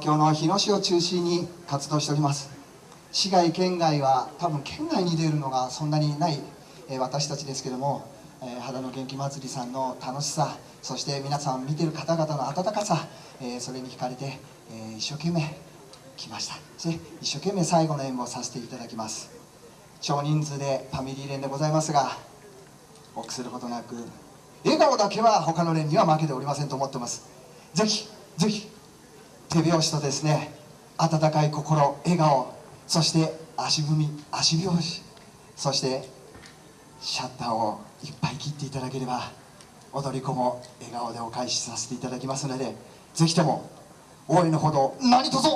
京の日野市を中心に活動しております。市外県外は多分県外に出るのがそんなにない、え私たちですけども、え肌の元気祭りさんの楽しさそして皆さん見てる方々の温かさ、えそれに惹かれて、え一生懸命来ました。そして一生懸命最後の演舞をさせていただきます。少人数でファミリー連でございますが臆することなく笑顔だけは他の連には負けておりませんと思ってます。ぜひぜひ手拍子とですね温かい心笑顔そして足踏み足拍子そしてシャッターをいっぱい切っていただければ踊り子も笑顔でお返しさせていただきますのでぜひとも応援のほど何卒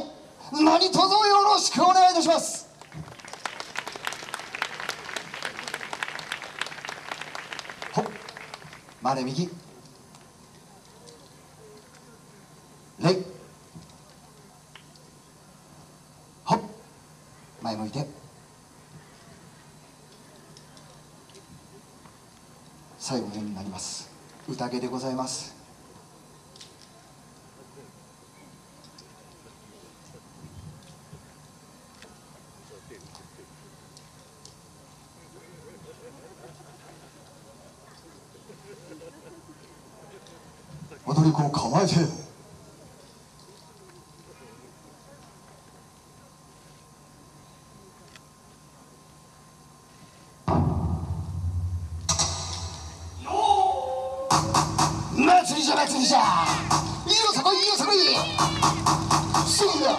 何卒よろしくお願いいたします。ほっま右。おいで最後のになります。宴でございます。踊り子を構えて。停下！你有什么？你有什么？谁呀？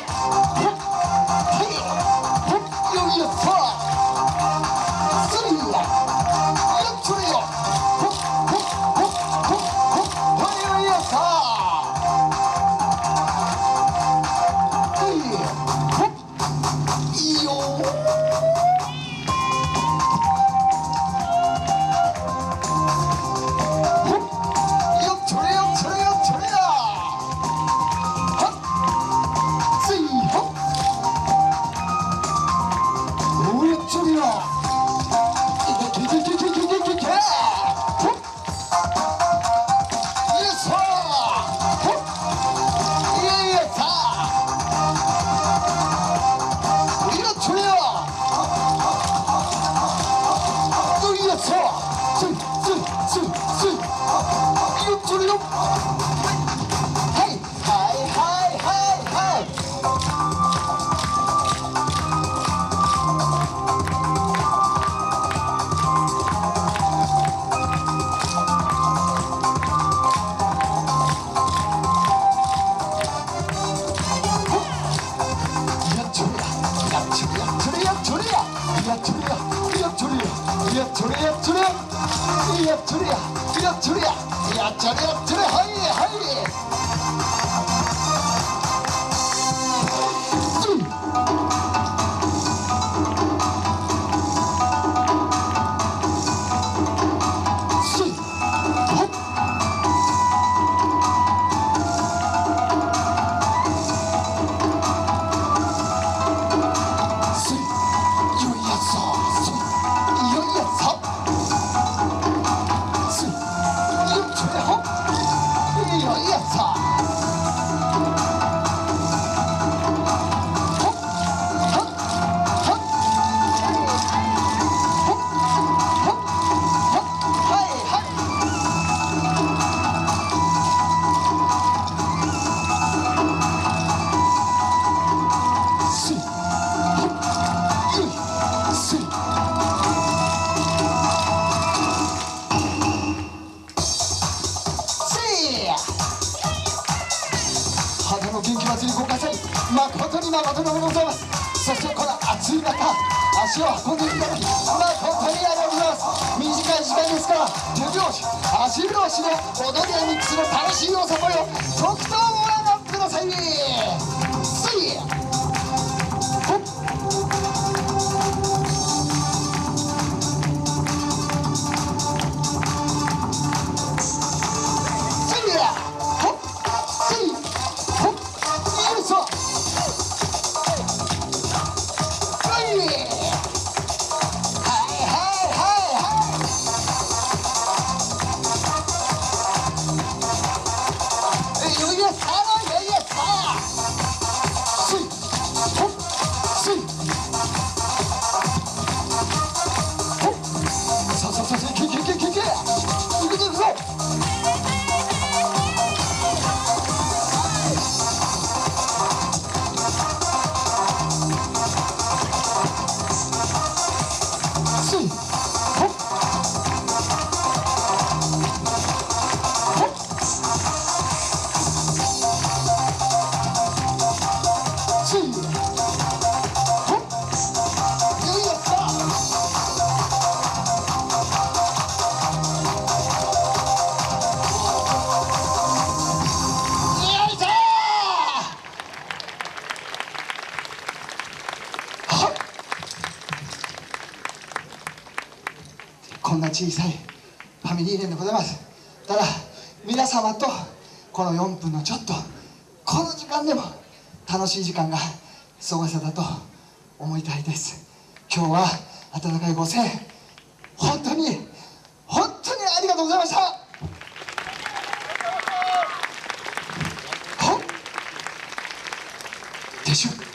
やっ誠に誠におめでございます。そしてこの暑い中足を運んでいただき誠にありがとうございます短い時間ですから手拍子足拍子で踊りやミックスの楽しいおさぽよとくとご覧くださいこんな小さいファミリー連でございますただ皆様とこの4分のちょっとこの時間でも楽しい時間が過ごせたと思いたいです。今日は温かいご声本当に本当にありがとうございました。ほっ。撤収